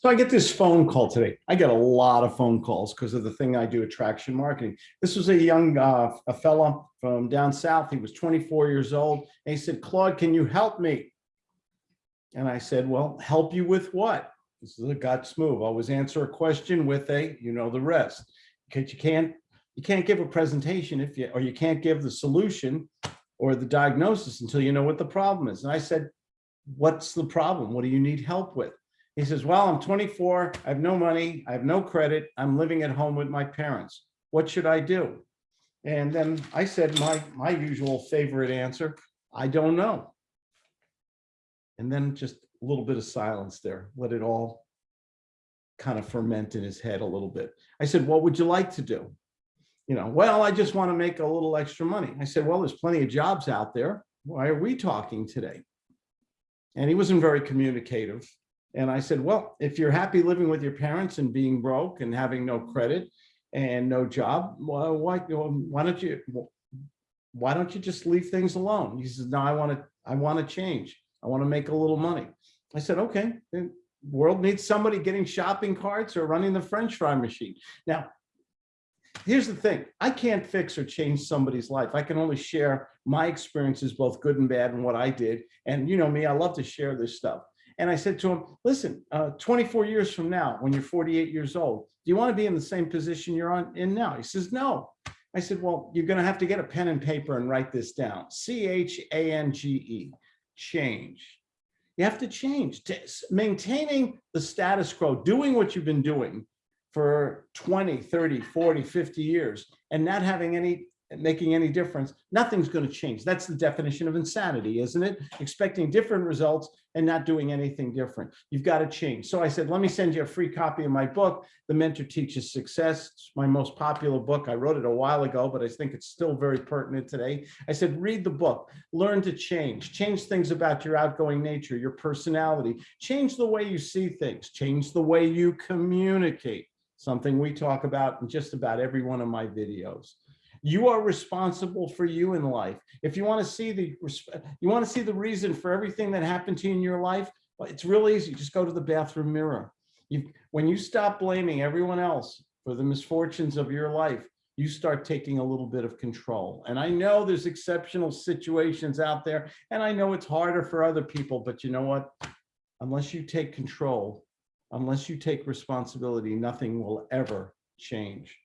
So I get this phone call today. I get a lot of phone calls because of the thing I do, attraction marketing. This was a young, uh, a fella from down south. He was 24 years old. And he said, Claude, can you help me? And I said, well, help you with what? This is a guts move. I Always answer a question with a, you know, the rest. Because you can't, you can't give a presentation if you, or you can't give the solution or the diagnosis until you know what the problem is. And I said, what's the problem? What do you need help with? He says, well, I'm 24, I have no money, I have no credit, I'm living at home with my parents. What should I do? And then I said my, my usual favorite answer, I don't know. And then just a little bit of silence there, let it all kind of ferment in his head a little bit. I said, what would you like to do? You know, well, I just want to make a little extra money. I said, well, there's plenty of jobs out there. Why are we talking today? And he wasn't very communicative. And I said, well, if you're happy living with your parents and being broke and having no credit and no job, well, why, why don't you, why don't you just leave things alone? He says, no, I want to, I want to change. I want to make a little money. I said, okay, the world needs somebody getting shopping carts or running the French fry machine. Now, here's the thing. I can't fix or change somebody's life. I can only share my experiences, both good and bad, and what I did. And you know me, I love to share this stuff. And I said to him, listen, uh, 24 years from now, when you're 48 years old, do you want to be in the same position you're on in now? He says, no. I said, well, you're going to have to get a pen and paper and write this down. C-H-A-N-G-E, change. You have to change. Maintaining the status quo, doing what you've been doing for 20, 30, 40, 50 years and not having any making any difference, nothing's going to change. That's the definition of insanity, isn't it? Expecting different results and not doing anything different. You've got to change. So I said, let me send you a free copy of my book, The Mentor Teaches Success. It's my most popular book. I wrote it a while ago, but I think it's still very pertinent today. I said, read the book, learn to change, change things about your outgoing nature, your personality, change the way you see things, change the way you communicate, something we talk about in just about every one of my videos. You are responsible for you in life. If you want to see the you want to see the reason for everything that happened to you in your life, it's real easy. Just go to the bathroom mirror. You, when you stop blaming everyone else for the misfortunes of your life, you start taking a little bit of control. And I know there's exceptional situations out there, and I know it's harder for other people, but you know what? Unless you take control, unless you take responsibility, nothing will ever change.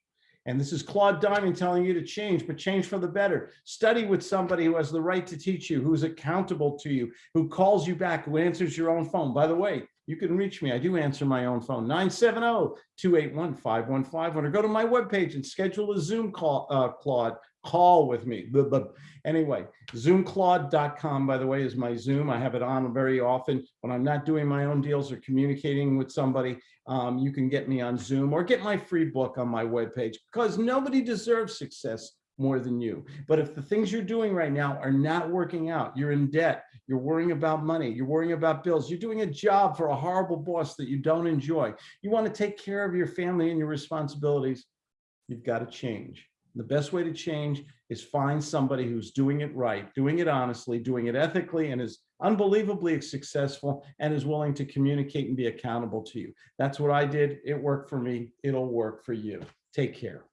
And this is Claude Diamond telling you to change, but change for the better. Study with somebody who has the right to teach you, who's accountable to you, who calls you back, who answers your own phone. By the way, you can reach me. I do answer my own phone, 970-281-5151, or go to my webpage and schedule a Zoom call, uh, Claude, call with me. Anyway, zoomclaude.com, by the way, is my Zoom. I have it on very often when I'm not doing my own deals or communicating with somebody. Um, you can get me on Zoom or get my free book on my webpage because nobody deserves success more than you. But if the things you're doing right now are not working out, you're in debt, you're worrying about money, you're worrying about bills, you're doing a job for a horrible boss that you don't enjoy, you want to take care of your family and your responsibilities, you've got to change. The best way to change is find somebody who's doing it right, doing it honestly, doing it ethically, and is unbelievably successful and is willing to communicate and be accountable to you. That's what I did. It worked for me. It'll work for you. Take care.